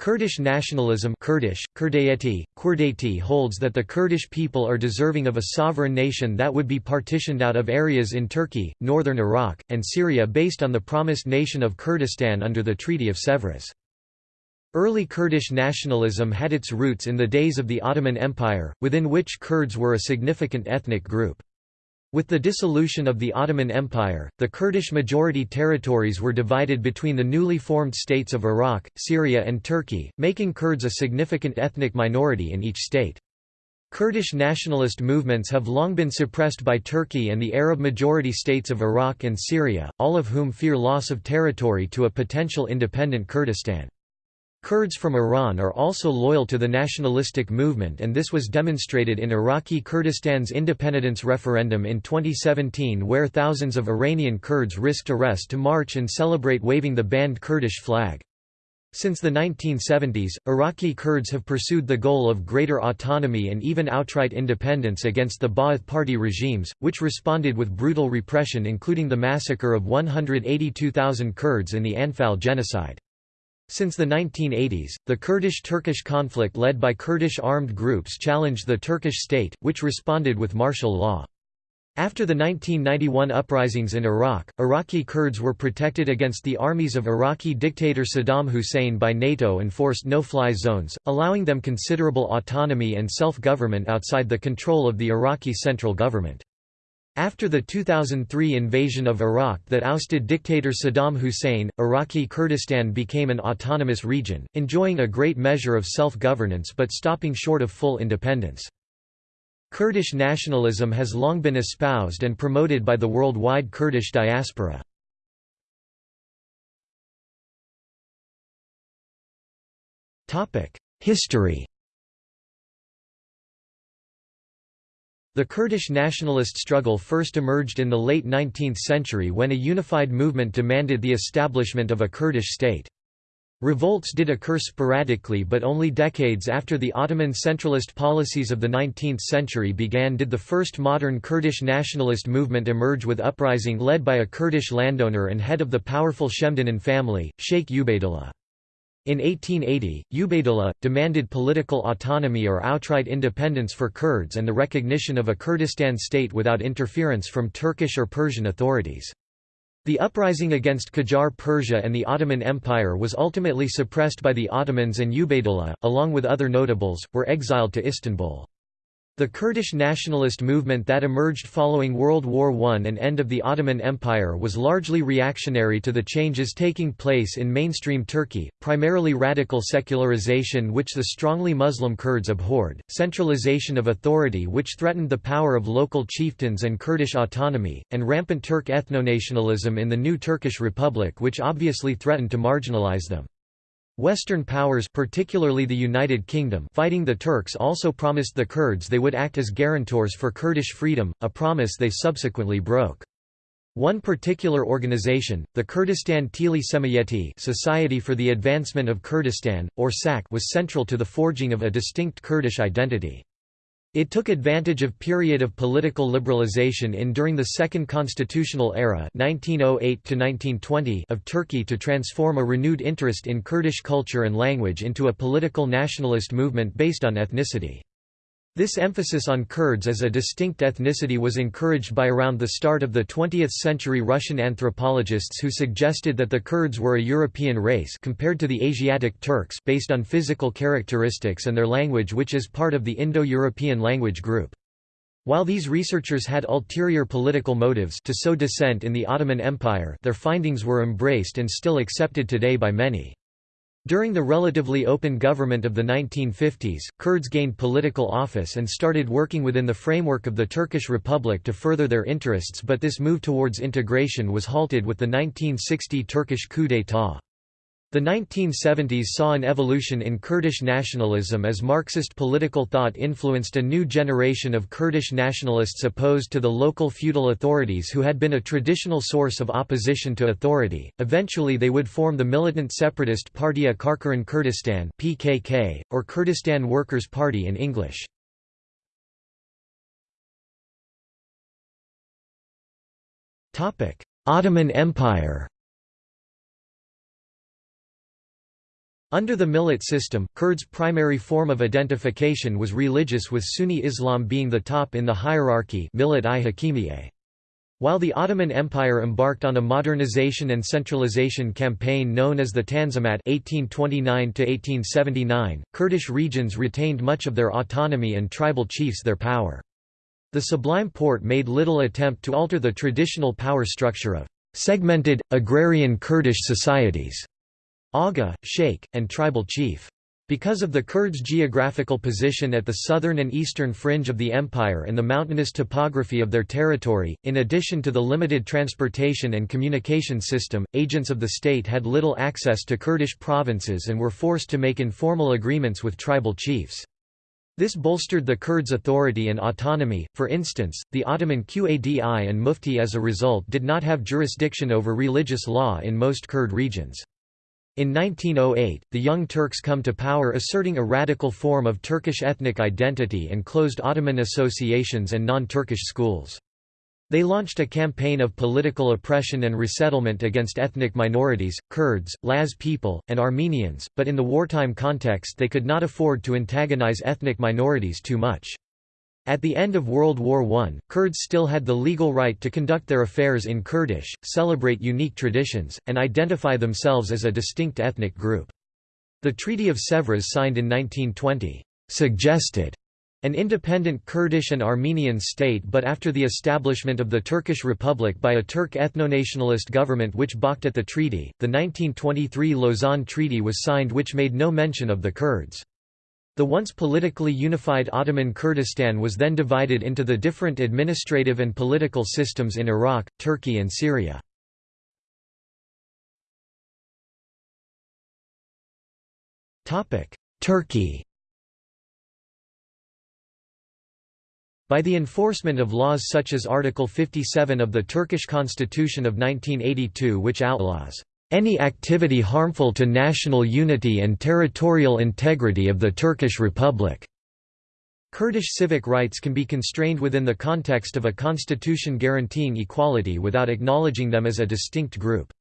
Kurdish nationalism Kurdish, Kurdayeti, Kurdati holds that the Kurdish people are deserving of a sovereign nation that would be partitioned out of areas in Turkey, northern Iraq, and Syria based on the promised nation of Kurdistan under the Treaty of Sèvres. Early Kurdish nationalism had its roots in the days of the Ottoman Empire, within which Kurds were a significant ethnic group. With the dissolution of the Ottoman Empire, the Kurdish-majority territories were divided between the newly formed states of Iraq, Syria and Turkey, making Kurds a significant ethnic minority in each state. Kurdish nationalist movements have long been suppressed by Turkey and the Arab-majority states of Iraq and Syria, all of whom fear loss of territory to a potential independent Kurdistan. Kurds from Iran are also loyal to the nationalistic movement and this was demonstrated in Iraqi Kurdistan's independence referendum in 2017 where thousands of Iranian Kurds risked arrest to march and celebrate waving the banned Kurdish flag. Since the 1970s, Iraqi Kurds have pursued the goal of greater autonomy and even outright independence against the Ba'ath Party regimes, which responded with brutal repression including the massacre of 182,000 Kurds in the Anfal genocide. Since the 1980s, the Kurdish-Turkish conflict led by Kurdish armed groups challenged the Turkish state, which responded with martial law. After the 1991 uprisings in Iraq, Iraqi Kurds were protected against the armies of Iraqi dictator Saddam Hussein by NATO enforced no-fly zones, allowing them considerable autonomy and self-government outside the control of the Iraqi central government. After the 2003 invasion of Iraq that ousted dictator Saddam Hussein, Iraqi Kurdistan became an autonomous region, enjoying a great measure of self-governance but stopping short of full independence. Kurdish nationalism has long been espoused and promoted by the worldwide Kurdish diaspora. History The Kurdish nationalist struggle first emerged in the late 19th century when a unified movement demanded the establishment of a Kurdish state. Revolts did occur sporadically but only decades after the Ottoman centralist policies of the 19th century began did the first modern Kurdish nationalist movement emerge with uprising led by a Kurdish landowner and head of the powerful Shemdinan family, Sheikh Ubaydullah. In 1880, Ubaydullah, demanded political autonomy or outright independence for Kurds and the recognition of a Kurdistan state without interference from Turkish or Persian authorities. The uprising against Qajar Persia and the Ottoman Empire was ultimately suppressed by the Ottomans and Ubaydullah, along with other notables, were exiled to Istanbul. The Kurdish nationalist movement that emerged following World War I and end of the Ottoman Empire was largely reactionary to the changes taking place in mainstream Turkey, primarily radical secularization which the strongly Muslim Kurds abhorred, centralization of authority which threatened the power of local chieftains and Kurdish autonomy, and rampant Turk ethnonationalism in the new Turkish Republic which obviously threatened to marginalize them. Western powers particularly the United Kingdom fighting the Turks also promised the Kurds they would act as guarantors for Kurdish freedom, a promise they subsequently broke. One particular organization, the Kurdistan Teali Cemiyeti Society for the Advancement of Kurdistan, or SAK was central to the forging of a distinct Kurdish identity. It took advantage of period of political liberalization in during the Second Constitutional Era 1908 of Turkey to transform a renewed interest in Kurdish culture and language into a political nationalist movement based on ethnicity. This emphasis on Kurds as a distinct ethnicity was encouraged by around the start of the 20th century Russian anthropologists who suggested that the Kurds were a European race compared to the Asiatic Turks based on physical characteristics and their language which is part of the Indo-European language group. While these researchers had ulterior political motives to sow dissent in the Ottoman Empire their findings were embraced and still accepted today by many. During the relatively open government of the 1950s, Kurds gained political office and started working within the framework of the Turkish Republic to further their interests but this move towards integration was halted with the 1960 Turkish coup d'état. The 1970s saw an evolution in Kurdish nationalism as Marxist political thought influenced a new generation of Kurdish nationalists opposed to the local feudal authorities who had been a traditional source of opposition to authority. Eventually they would form the militant separatist Partiya Karkerên Kurdistan (PKK) or Kurdistan Workers' Party in English. Topic: Ottoman Empire Under the millet system, Kurds' primary form of identification was religious with Sunni Islam being the top in the hierarchy millet while the Ottoman Empire embarked on a modernization and centralization campaign known as the Tanzimat 1829 Kurdish regions retained much of their autonomy and tribal chiefs their power. The Sublime Porte made little attempt to alter the traditional power structure of segmented, agrarian Kurdish societies, Aga, Sheikh, and tribal chief. Because of the Kurds' geographical position at the southern and eastern fringe of the empire and the mountainous topography of their territory, in addition to the limited transportation and communication system, agents of the state had little access to Kurdish provinces and were forced to make informal agreements with tribal chiefs. This bolstered the Kurds' authority and autonomy, for instance, the Ottoman Qadi and Mufti as a result did not have jurisdiction over religious law in most Kurd regions. In 1908, the Young Turks come to power asserting a radical form of Turkish ethnic identity and closed Ottoman associations and non-Turkish schools. They launched a campaign of political oppression and resettlement against ethnic minorities, Kurds, Laz people, and Armenians, but in the wartime context they could not afford to antagonize ethnic minorities too much. At the end of World War I, Kurds still had the legal right to conduct their affairs in Kurdish, celebrate unique traditions, and identify themselves as a distinct ethnic group. The Treaty of Sèvres signed in 1920, "...suggested." An independent Kurdish and Armenian state but after the establishment of the Turkish Republic by a Turk ethno-nationalist government which balked at the treaty, the 1923 Lausanne Treaty was signed which made no mention of the Kurds. The once politically unified Ottoman Kurdistan was then divided into the different administrative and political systems in Iraq, Turkey and Syria. Turkey By the enforcement of laws such as Article 57 of the Turkish Constitution of 1982 which outlaws any activity harmful to national unity and territorial integrity of the Turkish Republic. Kurdish civic rights can be constrained within the context of a constitution guaranteeing equality without acknowledging them as a distinct group.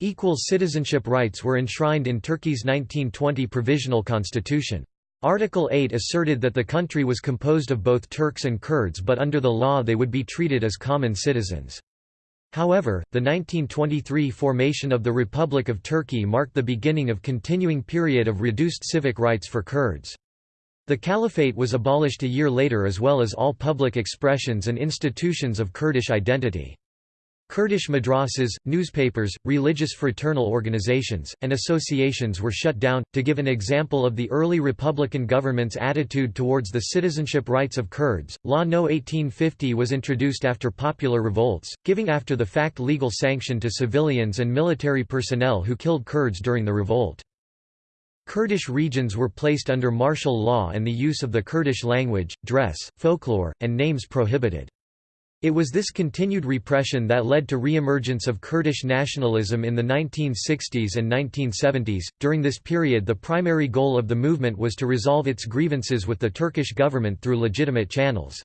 Equal citizenship rights were enshrined in Turkey's 1920 provisional constitution. Article 8 asserted that the country was composed of both Turks and Kurds but under the law they would be treated as common citizens. However, the 1923 formation of the Republic of Turkey marked the beginning of continuing period of reduced civic rights for Kurds. The caliphate was abolished a year later as well as all public expressions and institutions of Kurdish identity. Kurdish madrasas, newspapers, religious fraternal organizations, and associations were shut down. To give an example of the early Republican government's attitude towards the citizenship rights of Kurds, Law No. 1850 was introduced after popular revolts, giving after the fact legal sanction to civilians and military personnel who killed Kurds during the revolt. Kurdish regions were placed under martial law and the use of the Kurdish language, dress, folklore, and names prohibited. It was this continued repression that led to re-emergence of Kurdish nationalism in the 1960s and 1970s. During this period, the primary goal of the movement was to resolve its grievances with the Turkish government through legitimate channels.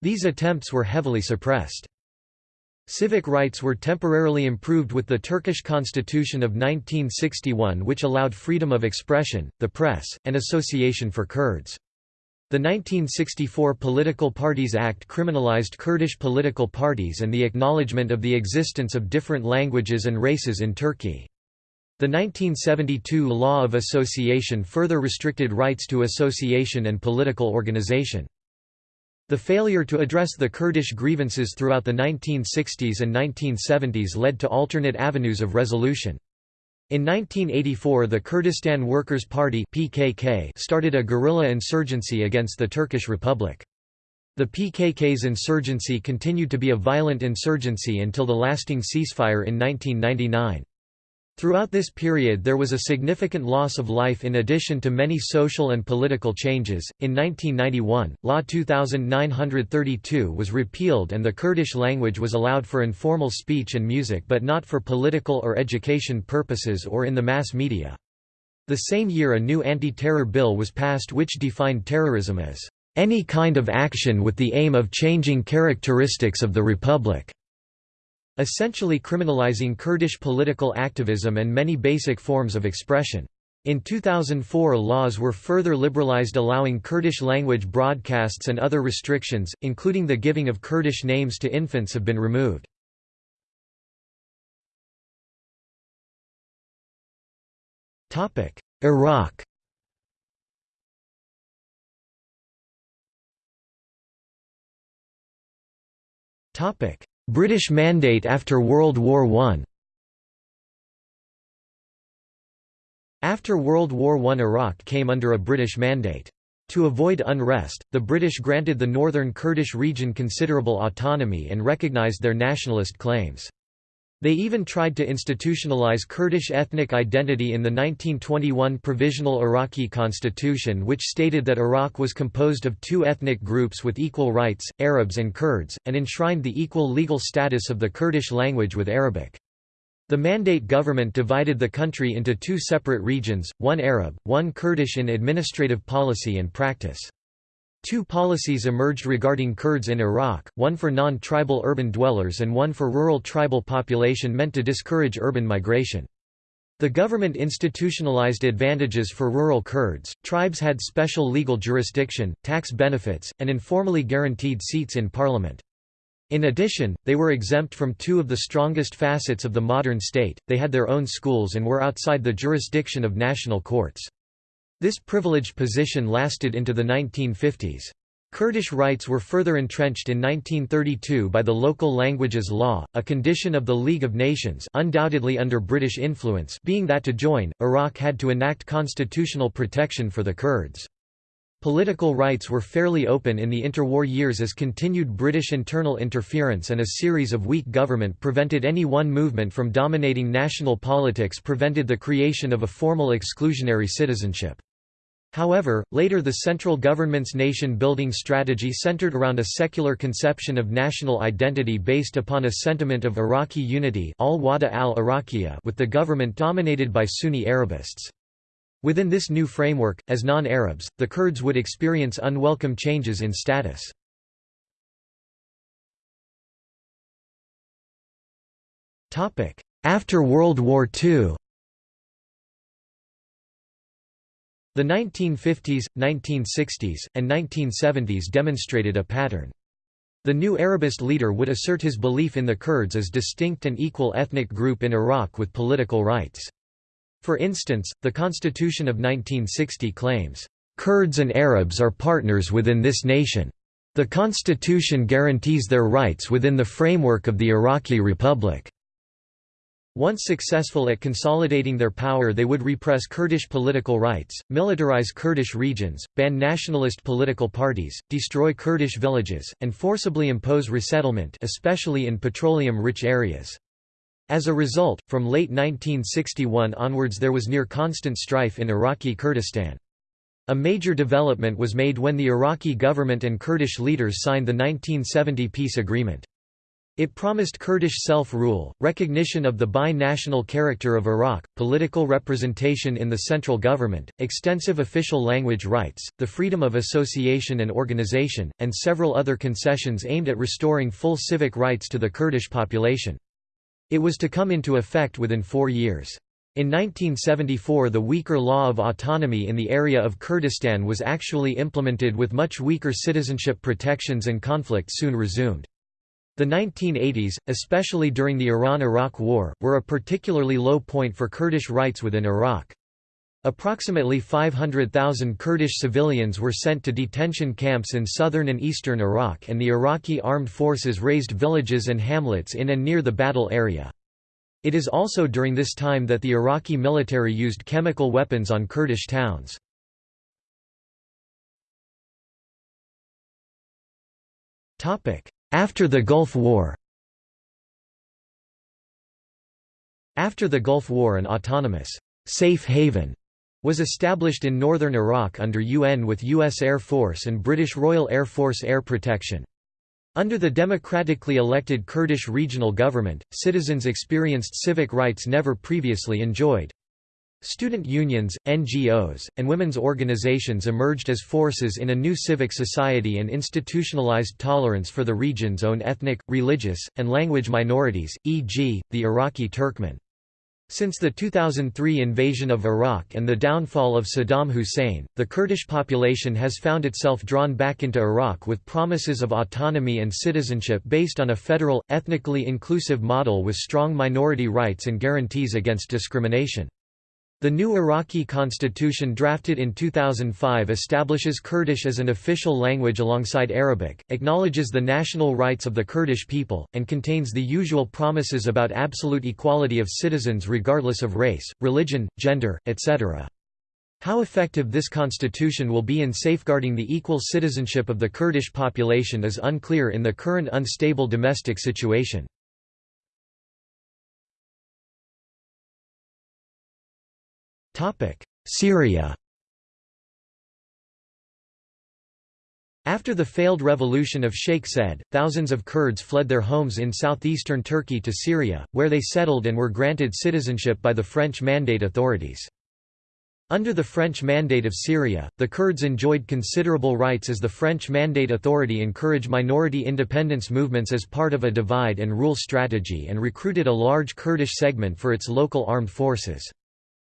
These attempts were heavily suppressed. Civic rights were temporarily improved with the Turkish constitution of 1961 which allowed freedom of expression, the press, and association for Kurds. The 1964 Political Parties Act criminalized Kurdish political parties and the acknowledgement of the existence of different languages and races in Turkey. The 1972 Law of Association further restricted rights to association and political organization. The failure to address the Kurdish grievances throughout the 1960s and 1970s led to alternate avenues of resolution. In 1984 the Kurdistan Workers' Party PKK started a guerrilla insurgency against the Turkish Republic. The PKK's insurgency continued to be a violent insurgency until the lasting ceasefire in 1999. Throughout this period there was a significant loss of life in addition to many social and political changes. In 1991, Law 2932 was repealed and the Kurdish language was allowed for informal speech and music but not for political or education purposes or in the mass media. The same year a new anti-terror bill was passed which defined terrorism as any kind of action with the aim of changing characteristics of the republic essentially criminalizing Kurdish political activism and many basic forms of expression. In 2004 laws were further liberalized allowing Kurdish language broadcasts and other restrictions, including the giving of Kurdish names to infants have been removed. Iraq British Mandate after World War I After World War I Iraq came under a British mandate. To avoid unrest, the British granted the northern Kurdish region considerable autonomy and recognised their nationalist claims. They even tried to institutionalize Kurdish ethnic identity in the 1921 Provisional Iraqi Constitution which stated that Iraq was composed of two ethnic groups with equal rights, Arabs and Kurds, and enshrined the equal legal status of the Kurdish language with Arabic. The Mandate government divided the country into two separate regions, one Arab, one Kurdish in administrative policy and practice. Two policies emerged regarding Kurds in Iraq, one for non-tribal urban dwellers and one for rural tribal population meant to discourage urban migration. The government institutionalized advantages for rural Kurds, tribes had special legal jurisdiction, tax benefits, and informally guaranteed seats in parliament. In addition, they were exempt from two of the strongest facets of the modern state, they had their own schools and were outside the jurisdiction of national courts. This privileged position lasted into the 1950s. Kurdish rights were further entrenched in 1932 by the Local Languages Law, a condition of the League of Nations undoubtedly under British influence being that to join, Iraq had to enact constitutional protection for the Kurds. Political rights were fairly open in the interwar years as continued British internal interference and a series of weak government prevented any one movement from dominating national politics prevented the creation of a formal exclusionary citizenship. However, later the central government's nation-building strategy centered around a secular conception of national identity based upon a sentiment of Iraqi unity al al with the government dominated by Sunni Arabists. Within this new framework, as non-Arabs, the Kurds would experience unwelcome changes in status. After World War II The 1950s, 1960s, and 1970s demonstrated a pattern. The new Arabist leader would assert his belief in the Kurds as distinct and equal ethnic group in Iraq with political rights. For instance, the Constitution of 1960 claims, "...Kurds and Arabs are partners within this nation. The constitution guarantees their rights within the framework of the Iraqi Republic." Once successful at consolidating their power they would repress Kurdish political rights, militarize Kurdish regions, ban nationalist political parties, destroy Kurdish villages, and forcibly impose resettlement especially in petroleum-rich areas. As a result, from late 1961 onwards there was near constant strife in Iraqi Kurdistan. A major development was made when the Iraqi government and Kurdish leaders signed the 1970 peace agreement. It promised Kurdish self-rule, recognition of the bi-national character of Iraq, political representation in the central government, extensive official language rights, the freedom of association and organization, and several other concessions aimed at restoring full civic rights to the Kurdish population. It was to come into effect within four years. In 1974 the weaker law of autonomy in the area of Kurdistan was actually implemented with much weaker citizenship protections and conflict soon resumed. The 1980s, especially during the Iran–Iraq War, were a particularly low point for Kurdish rights within Iraq. Approximately 500,000 Kurdish civilians were sent to detention camps in southern and eastern Iraq and the Iraqi armed forces razed villages and hamlets in and near the battle area. It is also during this time that the Iraqi military used chemical weapons on Kurdish towns. After the Gulf War After the Gulf War an autonomous, safe haven was established in northern Iraq under UN with U.S. Air Force and British Royal Air Force air protection. Under the democratically elected Kurdish regional government, citizens experienced civic rights never previously enjoyed. Student unions, NGOs, and women's organizations emerged as forces in a new civic society and institutionalized tolerance for the region's own ethnic, religious, and language minorities, e.g., the Iraqi Turkmen. Since the 2003 invasion of Iraq and the downfall of Saddam Hussein, the Kurdish population has found itself drawn back into Iraq with promises of autonomy and citizenship based on a federal, ethnically inclusive model with strong minority rights and guarantees against discrimination. The new Iraqi constitution drafted in 2005 establishes Kurdish as an official language alongside Arabic, acknowledges the national rights of the Kurdish people, and contains the usual promises about absolute equality of citizens regardless of race, religion, gender, etc. How effective this constitution will be in safeguarding the equal citizenship of the Kurdish population is unclear in the current unstable domestic situation. Syria After the failed revolution of Sheikh Said, thousands of Kurds fled their homes in southeastern Turkey to Syria, where they settled and were granted citizenship by the French Mandate authorities. Under the French Mandate of Syria, the Kurds enjoyed considerable rights as the French Mandate Authority encouraged minority independence movements as part of a divide and rule strategy and recruited a large Kurdish segment for its local armed forces.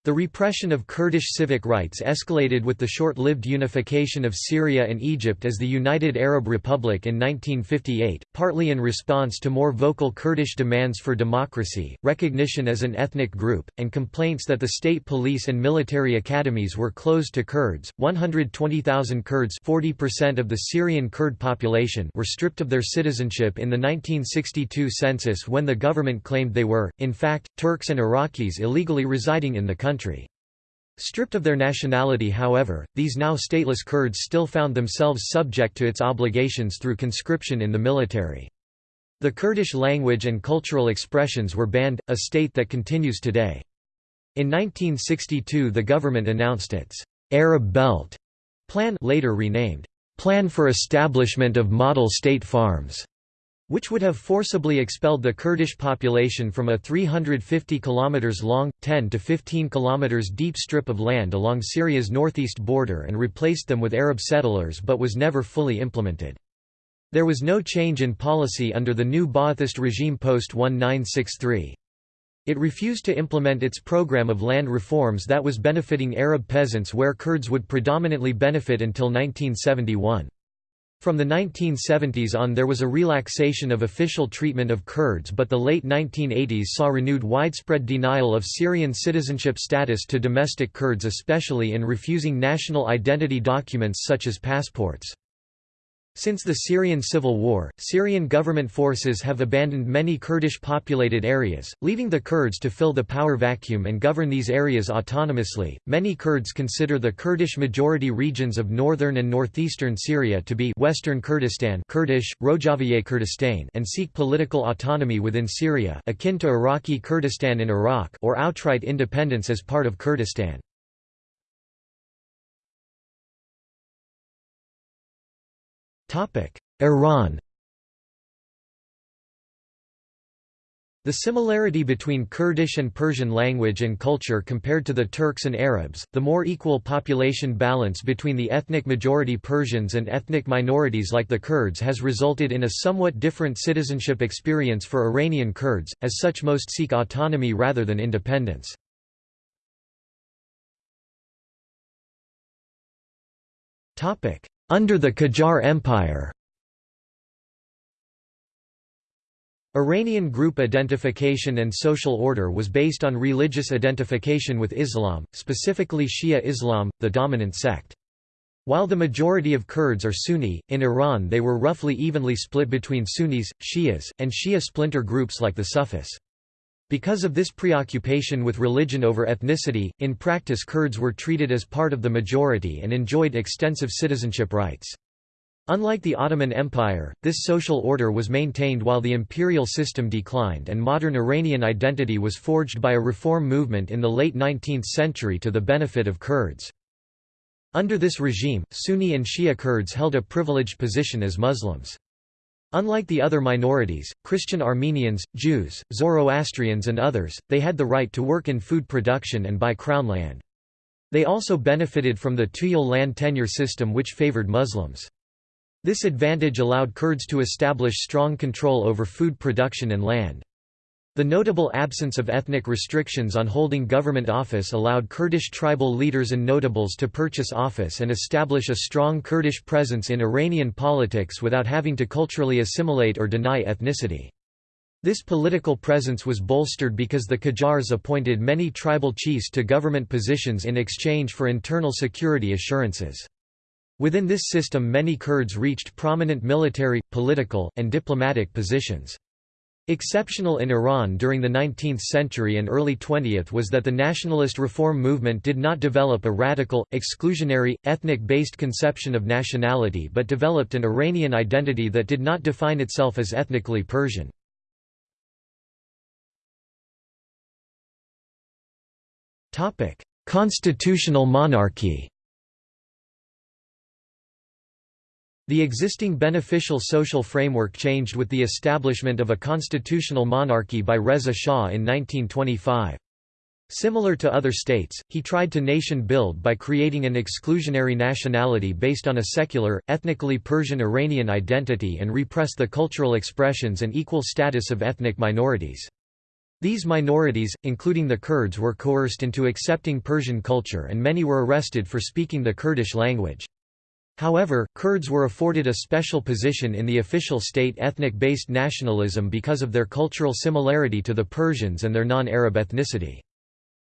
The repression of Kurdish civic rights escalated with the short-lived unification of Syria and Egypt as the United Arab Republic in 1958, partly in response to more vocal Kurdish demands for democracy, recognition as an ethnic group, and complaints that the state police and military academies were closed to Kurds. 120,000 Kurds, 40% of the Syrian Kurd population, were stripped of their citizenship in the 1962 census when the government claimed they were, in fact, Turks and Iraqis illegally residing in the country country. Stripped of their nationality however, these now stateless Kurds still found themselves subject to its obligations through conscription in the military. The Kurdish language and cultural expressions were banned, a state that continues today. In 1962 the government announced its «Arab Belt» plan later renamed «Plan for Establishment of Model State Farms» which would have forcibly expelled the Kurdish population from a 350 km long, 10 to 15 km deep strip of land along Syria's northeast border and replaced them with Arab settlers but was never fully implemented. There was no change in policy under the new Ba'athist regime post-1963. It refused to implement its program of land reforms that was benefiting Arab peasants where Kurds would predominantly benefit until 1971. From the 1970s on there was a relaxation of official treatment of Kurds but the late 1980s saw renewed widespread denial of Syrian citizenship status to domestic Kurds especially in refusing national identity documents such as passports. Since the Syrian civil war, Syrian government forces have abandoned many Kurdish-populated areas, leaving the Kurds to fill the power vacuum and govern these areas autonomously. Many Kurds consider the Kurdish majority regions of northern and northeastern Syria to be Western Kurdistan Kurdish, Rojavie Kurdistan and seek political autonomy within Syria akin to Iraqi Kurdistan in Iraq or outright independence as part of Kurdistan. Iran. The similarity between Kurdish and Persian language and culture compared to the Turks and Arabs, the more equal population balance between the ethnic majority Persians and ethnic minorities like the Kurds has resulted in a somewhat different citizenship experience for Iranian Kurds, as such most seek autonomy rather than independence. Under the Qajar Empire Iranian group identification and social order was based on religious identification with Islam, specifically Shia Islam, the dominant sect. While the majority of Kurds are Sunni, in Iran they were roughly evenly split between Sunnis, Shias, and Shia splinter groups like the Sufis. Because of this preoccupation with religion over ethnicity, in practice Kurds were treated as part of the majority and enjoyed extensive citizenship rights. Unlike the Ottoman Empire, this social order was maintained while the imperial system declined and modern Iranian identity was forged by a reform movement in the late 19th century to the benefit of Kurds. Under this regime, Sunni and Shia Kurds held a privileged position as Muslims. Unlike the other minorities, Christian Armenians, Jews, Zoroastrians and others, they had the right to work in food production and buy crown land. They also benefited from the Tuyul land tenure system which favored Muslims. This advantage allowed Kurds to establish strong control over food production and land. The notable absence of ethnic restrictions on holding government office allowed Kurdish tribal leaders and notables to purchase office and establish a strong Kurdish presence in Iranian politics without having to culturally assimilate or deny ethnicity. This political presence was bolstered because the Qajars appointed many tribal chiefs to government positions in exchange for internal security assurances. Within this system many Kurds reached prominent military, political, and diplomatic positions. Exceptional in Iran during the 19th century and early 20th was that the nationalist reform movement did not develop a radical, exclusionary, ethnic-based conception of nationality but developed an Iranian identity that did not define itself as ethnically Persian. Constitutional monarchy The existing beneficial social framework changed with the establishment of a constitutional monarchy by Reza Shah in 1925. Similar to other states, he tried to nation-build by creating an exclusionary nationality based on a secular, ethnically Persian Iranian identity and repress the cultural expressions and equal status of ethnic minorities. These minorities, including the Kurds were coerced into accepting Persian culture and many were arrested for speaking the Kurdish language. However, Kurds were afforded a special position in the official state ethnic-based nationalism because of their cultural similarity to the Persians and their non-Arab ethnicity.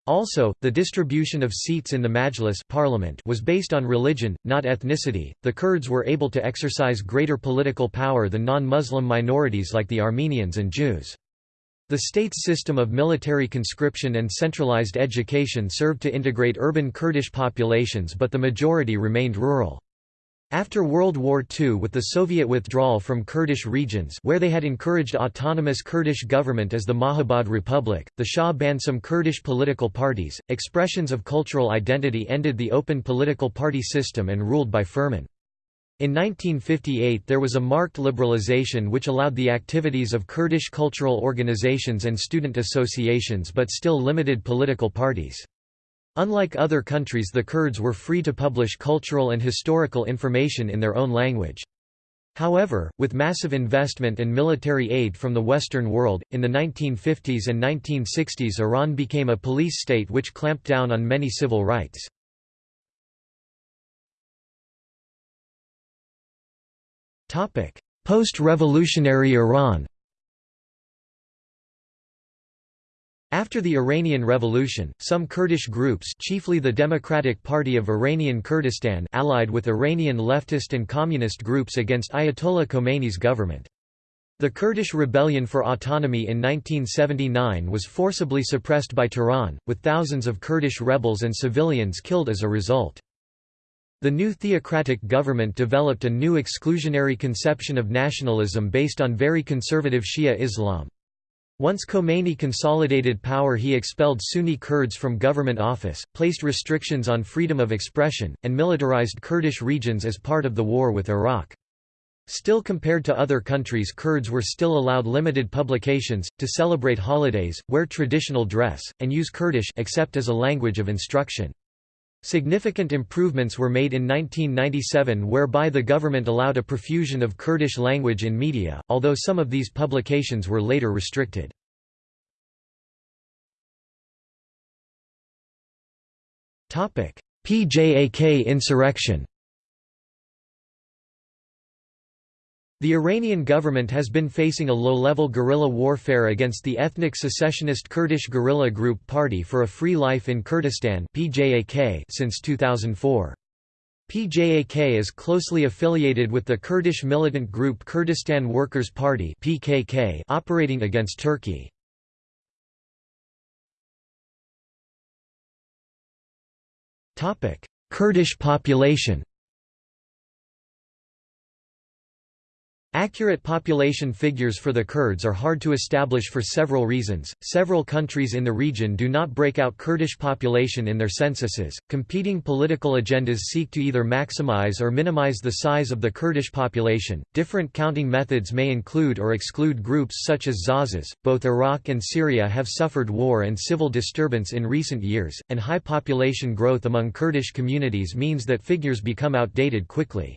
Also, the distribution of seats in the Majlis parliament was based on religion, not ethnicity. The Kurds were able to exercise greater political power than non-Muslim minorities like the Armenians and Jews. The state's system of military conscription and centralized education served to integrate urban Kurdish populations but the majority remained rural. After World War II with the Soviet withdrawal from Kurdish regions where they had encouraged autonomous Kurdish government as the Mahabad Republic, the Shah banned some Kurdish political parties. Expressions of cultural identity ended the open political party system and ruled by Firman. In 1958 there was a marked liberalization which allowed the activities of Kurdish cultural organizations and student associations but still limited political parties. Unlike other countries the Kurds were free to publish cultural and historical information in their own language. However, with massive investment and military aid from the Western world, in the 1950s and 1960s Iran became a police state which clamped down on many civil rights. Post-revolutionary Iran After the Iranian Revolution, some Kurdish groups chiefly the Democratic Party of Iranian Kurdistan allied with Iranian leftist and communist groups against Ayatollah Khomeini's government. The Kurdish rebellion for autonomy in 1979 was forcibly suppressed by Tehran, with thousands of Kurdish rebels and civilians killed as a result. The new theocratic government developed a new exclusionary conception of nationalism based on very conservative Shia Islam. Once Khomeini consolidated power he expelled Sunni Kurds from government office, placed restrictions on freedom of expression, and militarized Kurdish regions as part of the war with Iraq. Still compared to other countries Kurds were still allowed limited publications, to celebrate holidays, wear traditional dress, and use Kurdish except as a language of instruction. Significant improvements were made in 1997 whereby the government allowed a profusion of Kurdish language in media, although some of these publications were later restricted. PJAK insurrection The Iranian government has been facing a low-level guerrilla warfare against the ethnic secessionist Kurdish guerrilla group Party for a Free Life in Kurdistan since 2004. PJAK is closely affiliated with the Kurdish militant group Kurdistan Workers' Party PKK operating against Turkey. Kurdish population Accurate population figures for the Kurds are hard to establish for several reasons. Several countries in the region do not break out Kurdish population in their censuses. Competing political agendas seek to either maximize or minimize the size of the Kurdish population. Different counting methods may include or exclude groups such as Zazas. Both Iraq and Syria have suffered war and civil disturbance in recent years, and high population growth among Kurdish communities means that figures become outdated quickly.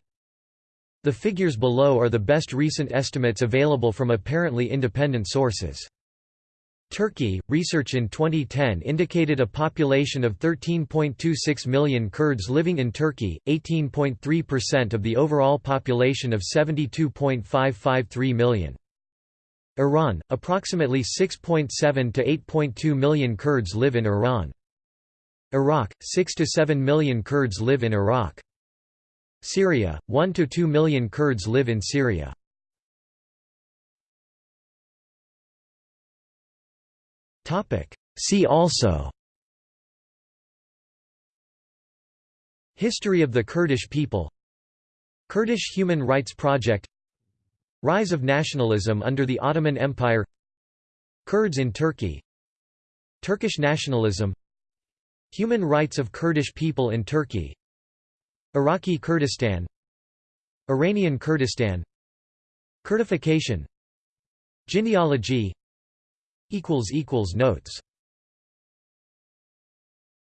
The figures below are the best recent estimates available from apparently independent sources. Turkey, research in 2010 indicated a population of 13.26 million Kurds living in Turkey, 18.3% of the overall population of 72.553 million. Iran, approximately 6.7 to 8.2 million Kurds live in Iran. Iraq, 6 to 7 million Kurds live in Iraq. Syria, 1 to 2 million Kurds live in Syria. See also History of the Kurdish people Kurdish Human Rights Project Rise of nationalism under the Ottoman Empire Kurds in Turkey Turkish nationalism Human rights of Kurdish people in Turkey Iraqi Kurdistan Iranian Kurdistan Kurdification Genealogy Notes